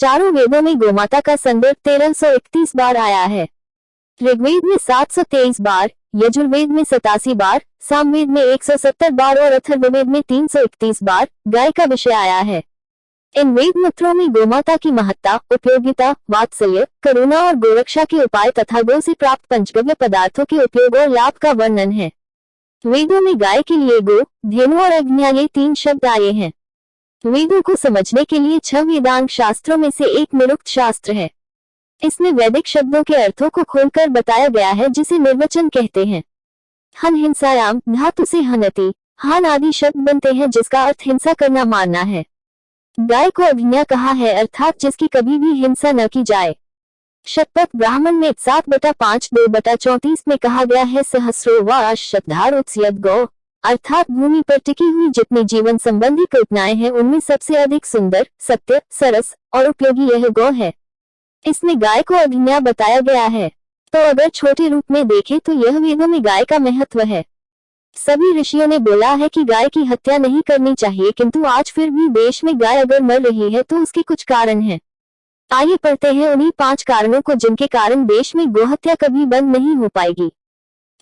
चारों वेदों में गोमाता का संदर्भ तेरह सौ इकतीस बार आया है। ऋग्वेद में सात सौ तेईस बार, यजुर्वेद में सतासी बार, सामवेद में एक सौ सत्तर बार और अथर्ववेद में तीन सौ इकतीस बार, गाय का विषय आया है। इन वेद मंत्रों में गोमाता की महत्ता, उपयोगिता, वात्सल्य, करुणा और गोरक्षा के उपाय तथा गो से प्राप्त पंचगव्य पदार्थों के उपयोग और लाभ का वर्णन है। वेदों में गाय के लिए गो, धेनु और अग्निया ये तीन शब्द आए हैं। वेदों को समझने के लिए छह वेदांग शास्त्रों में से एक निरुक्त शास्त्र है। इसमें वैदिक शब्दों के अर्थों को खोलकर बताया गया है जिसे निर्वचन कहते हैं। हन हिंसायाम धातु से हनति, हान आदि शब्द बनते हैं जिसका अर्थ हिंसा करना मानना है। गाय को अभिज्ञा कहा है अर्थात जिसकी कभी भी हिंसा न की जाए। शतपथ, ब्राह्मण में सात बटा पाँच, दो बटा चौतीस में कहा गया है सहस्रो व गौ। अर्थात भूमि पर टिकी हुई जितनी जीवन संबंधी कल्पनाएँ हैं, उनमें सबसे अधिक सुंदर, सत्य, सरस और उपयोगी यह गौ है। इसमें गाय को अभिज्ञा बताया गया है। तो अगर छोटे रूप में देखें तो यह वेदों में गाय का महत्व है। सभी ऋषियों ने बोला है कि गाय की हत्या नहीं करनी चाहिए, किंतु आज फिर भी देश में गाय अगर मर रही है तो उसके कुछ कारण हैं। आइए पढ़ते हैं उन्हीं पाँच कारणों को जिनके कारण देश में गोहत्या कभी बंद नहीं हो पाएगी।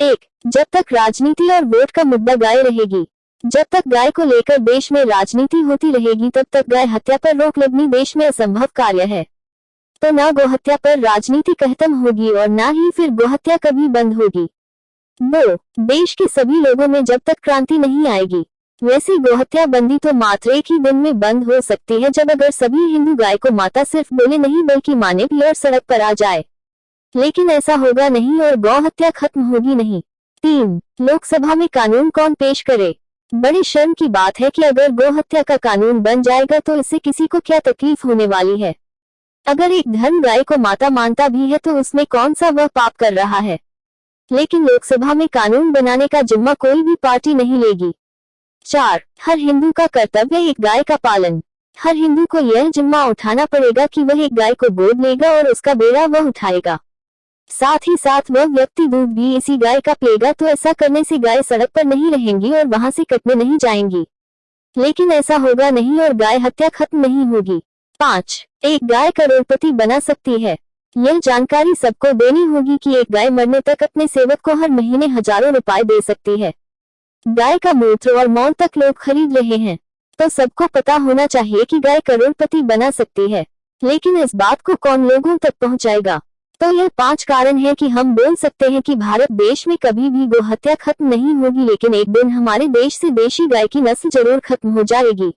एक, जब तक राजनीति और वोट का मुद्दा गाय रहेगी। जब तक गाय को लेकर देश में राजनीति होती रहेगी, तब तक गाय हत्या पर रोक लगनी देश में असंभव कार्य है। तो न गोहत्या पर राजनीति खत्म होगी और न ही फिर गोहत्या कभी बंद होगी। दो, देश के सभी लोगों में जब तक क्रांति नहीं आएगी, वैसे गोहत्या बंदी तो मात्र एक ही दिन में बंद हो सकती है जब अगर सभी हिंदू गाय को माता सिर्फ़ बोले नहीं बल्कि माने भी और सड़क पर आ जाए। लेकिन ऐसा होगा नहीं और गौ हत्या खत्म होगी नहीं। तीन, लोकसभा में कानून कौन पेश करे? बड़ी शर्म की बात है कि अगर गौ हत्या का कानून बन जाएगा तो इससे किसी को क्या तकलीफ़ होने वाली है? अगर एक धर्म गाय को माता मानता भी है तो उसमें कौन सा वह पाप कर रहा है? लेकिन लोकसभा में कानून बनाने का जिम्मा कोई भी पार्टी नहीं लेगी। चार, हर हिंदू का कर्तव्य एक गाय का पालन। हर हिंदू को यह जिम्मा उठाना पड़ेगा कि वह एक गाय को गोद लेगा और उसका बेड़ा वह उठाएगा। साथ ही साथ वह व्यक्ति दूध भी इसी गाय का पिएगा तो ऐसा करने से गाय सड़क पर नहीं रहेंगी और वहाँ से कटने नहीं जाएँगी। लेकिन ऐसा होगा नहीं और गाय हत्या खत्म नहीं होगी। पाँच, एक गाय करोड़पति बना सकती है। यह जानकारी सबको देनी होगी कि एक गाय मरने तक अपने सेवक को हर महीने हज़ारों रुपए दे सकती है। गाय का मूत्र और मौन तक लोग खरीद रहे हैं। तो सबको पता होना चाहिए कि गाय करोड़पति बना सकती है। लेकिन इस बात को कौन लोगों तक पहुंचाएगा? तो यह पाँच कारण है कि हम बोल सकते हैं कि भारत देश में कभी भी गोहत्या खत्म नहीं होगी, लेकिन एक दिन हमारे देश से देशी गाय की नस्ल ज़रूर खत्म हो जाएगी।